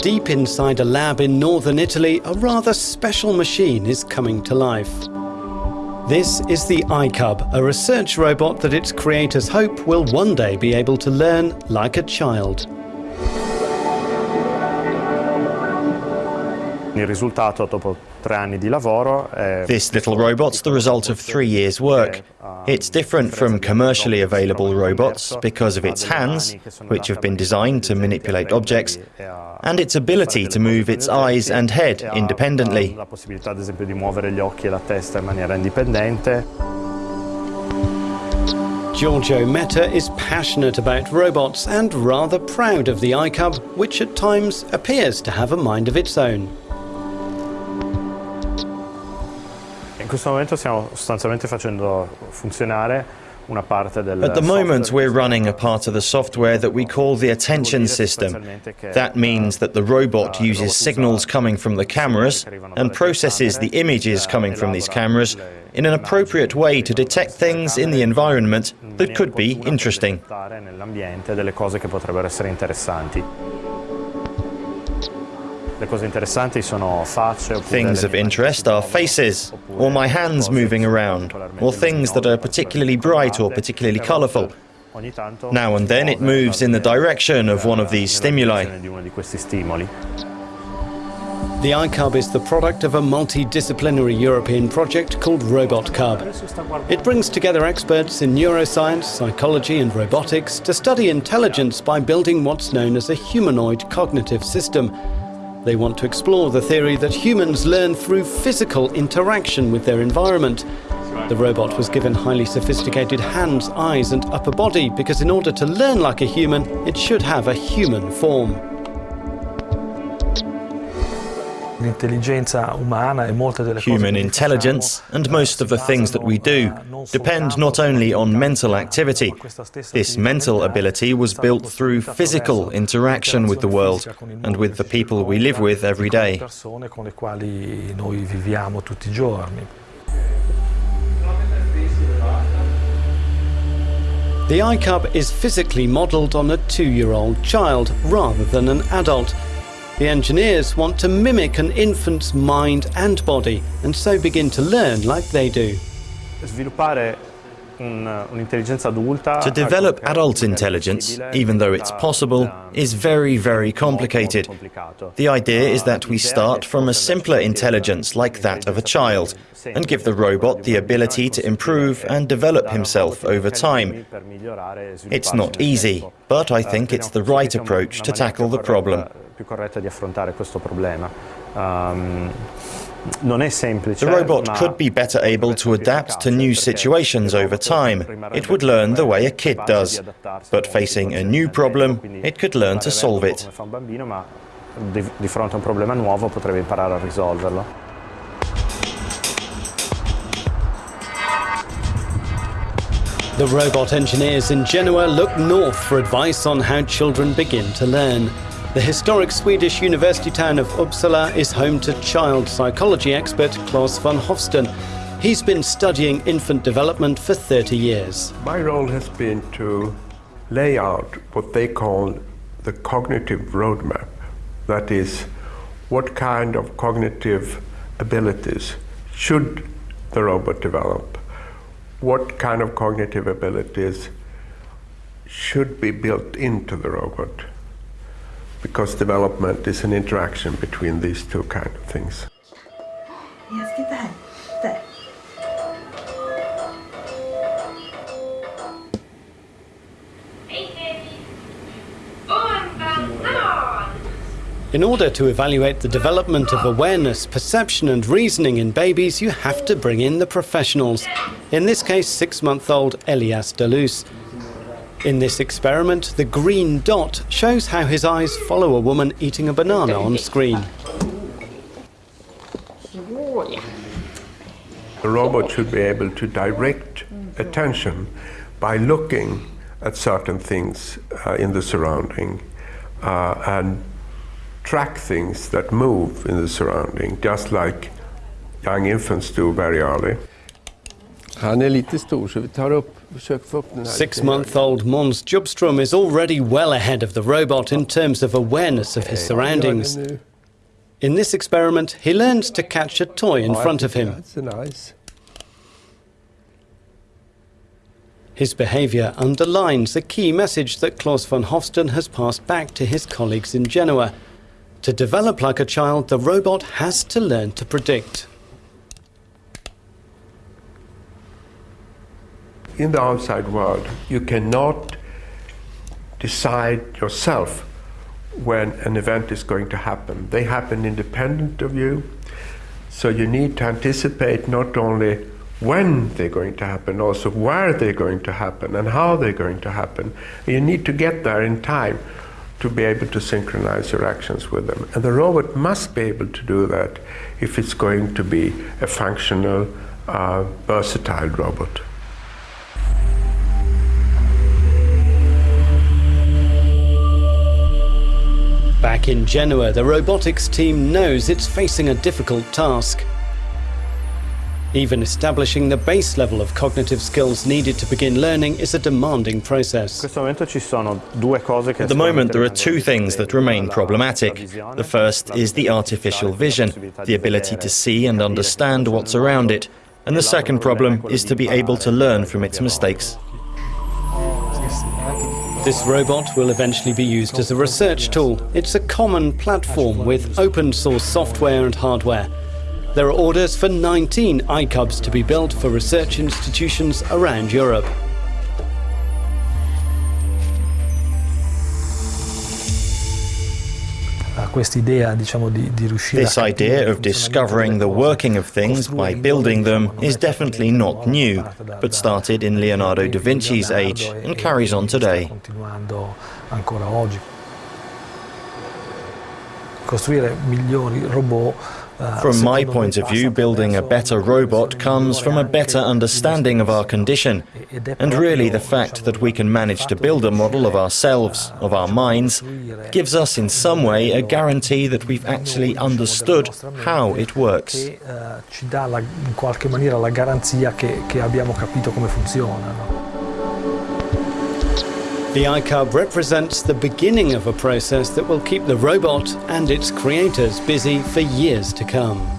deep inside a lab in northern Italy, a rather special machine is coming to life. This is the iCub, a research robot that its creators hope will one day be able to learn like a child. This little robot's the result of three years' work. It's different from commercially available robots because of its hands, which have been designed to manipulate objects, and its ability to move its eyes and head independently. Giorgio Metta is passionate about robots and rather proud of the iCub, which at times appears to have a mind of its own. In questo momento stiamo sostanzialmente facendo funzionare At the moment, we're running a part of the software that we call the attention system. That means that the robot uses signals coming from the cameras and processes the images coming from these cameras in an appropriate way to detect things in the environment that could be interesting. Things of interest are faces, or my hands moving around, or things that are particularly bright or particularly colourful. Now and then it moves in the direction of one of these stimuli. The iCub is the product of a multidisciplinary European project called Robot Cub. It brings together experts in neuroscience, psychology and robotics to study intelligence by building what's known as a humanoid cognitive system they want to explore the theory that humans learn through physical interaction with their environment. The robot was given highly sophisticated hands, eyes and upper body because in order to learn like a human, it should have a human form. Human intelligence and most of the things that we do depend not only on mental activity. This mental ability was built through physical interaction with the world and with the people we live with every day. The iCub is physically modelled on a two-year-old child rather than an adult. The engineers want to mimic an infant's mind and body and so begin to learn like they do. To develop adult intelligence, even though it's possible, is very, very complicated. The idea is that we start from a simpler intelligence like that of a child and give the robot the ability to improve and develop himself over time. It's not easy, but I think it's the right approach to tackle the problem più corretta di affrontare questo problema. Um, non è semplice. The robot could be better able to adapt to new situations over time. It would learn the way a kid does. But facing a new problem, it could learn to solve it. Di fronte a un problema nuovo potrebbe imparare a risolverlo. The robot engineers in Genoa look north for advice on how children begin to learn. The historic Swedish university town of Uppsala is home to child psychology expert Claes von Hofsten. He's been studying infant development for 30 years. My role has been to lay out what they call the cognitive roadmap. That is, what kind of cognitive abilities should the robot develop? What kind of cognitive abilities should be built into the robot? Because development is an interaction between these two kind of things. Yes, get that. There. In order to evaluate the development of awareness, perception and reasoning in babies, you have to bring in the professionals. In this case, six-month-old Elias Delus. In this experiment, the green dot shows how his eyes follow a woman eating a banana on screen. The robot should be able to direct attention by looking at certain things uh, in the surrounding uh, and track things that move in the surrounding, just like young infants do very early. Six month old Måns Djupström is already well ahead of the robot in terms of awareness of his surroundings. In this experiment, he learns to catch a toy in front of him. His behaviour underlines a key message that Claes von Hofsten has passed back to his colleagues in Genoa. To develop like a child, the robot has to learn to predict. In the outside world, you cannot decide yourself when an event is going to happen. They happen independent of you. So you need to anticipate not only when they're going to happen, also where they're going to happen and how they're going to happen. You need to get there in time to be able to synchronize your actions with them. And the robot must be able to do that if it's going to be a functional, uh, versatile robot. Back in Genoa, the robotics team knows it's facing a difficult task. Even establishing the base level of cognitive skills needed to begin learning is a demanding process. At the moment, there are two things that remain problematic. The first is the artificial vision, the ability to see and understand what's around it. And the second problem is to be able to learn from its mistakes. This robot will eventually be used as a research tool. It's a common platform with open source software and hardware. There are orders for 19 iCubs to be built for research institutions around Europe. This idea of discovering the working of things by building them is definitely not new, but started in Leonardo da Vinci's age and carries on today. Costruire migliori robot from my point of view, building a better robot comes from a better understanding of our condition, and really the fact that we can manage to build a model of ourselves, of our minds, gives us in some way a guarantee that we've actually understood how it works. The iCub represents the beginning of a process that will keep the robot and its creators busy for years to come.